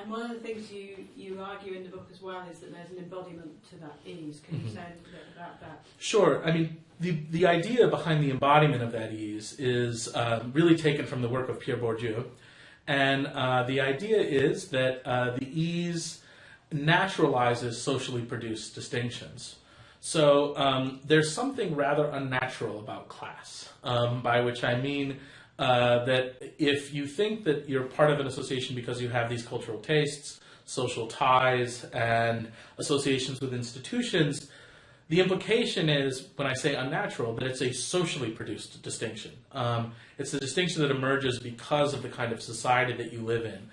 And one of the things you, you argue in the book as well is that there's an embodiment to that ease. Can you Mhm. say a little bit about that? Sure. I mean, the, the idea behind the embodiment of that ease is um, really taken from the work of Pierre Bourdieu. And uh, the idea is that uh, the ease naturalizes socially produced distinctions. So um, there's something rather unnatural about class, um, by which I mean uh, that if you think that you're part of an association because you have these cultural tastes, social ties, and associations with institutions, the implication is, when I say unnatural, that it's a socially produced distinction. Um, it's a distinction that emerges because of the kind of society that you live in.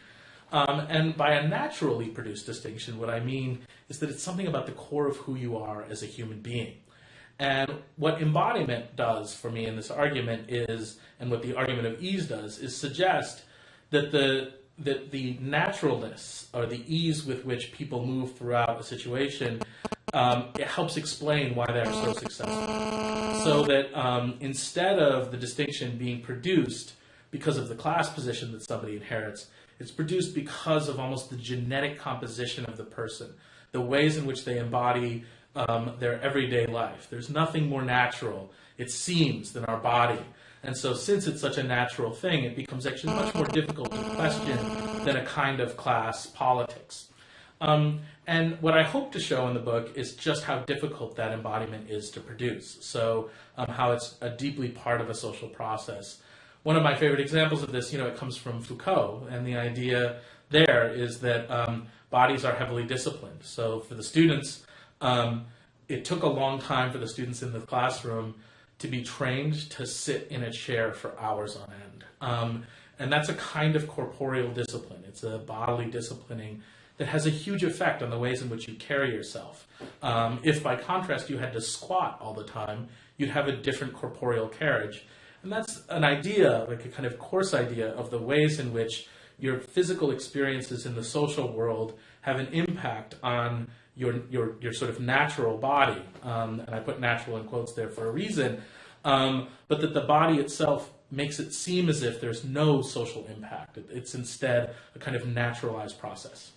Um, and by a naturally produced distinction, what I mean is that it's something about the core of who you are as a human being. And what embodiment does for me in this argument is, and what the argument of ease does, is suggest that the that the naturalness or the ease with which people move throughout a situation um, it helps explain why they are so successful. So that um, instead of the distinction being produced because of the class position that somebody inherits, it's produced because of almost the genetic composition of the person, the ways in which they embody um, their everyday life. There's nothing more natural, it seems, than our body. And so, since it's such a natural thing, it becomes actually much more difficult to question than a kind of class politics. Um, and what I hope to show in the book is just how difficult that embodiment is to produce. So, um, how it's a deeply part of a social process. One of my favorite examples of this, you know, it comes from Foucault, and the idea there is that um, bodies are heavily disciplined. So, for the students, um, it took a long time for the students in the classroom to be trained to sit in a chair for hours on end. Um, and that's a kind of corporeal discipline. It's a bodily disciplining that has a huge effect on the ways in which you carry yourself. Um, if by contrast you had to squat all the time, you'd have a different corporeal carriage. And that's an idea, like a kind of coarse idea, of the ways in which your physical experiences in the social world have an impact on your your your sort of natural body, um, and I put natural in quotes there for a reason, um, but that the body itself makes it seem as if there's no social impact. It's instead a kind of naturalized process.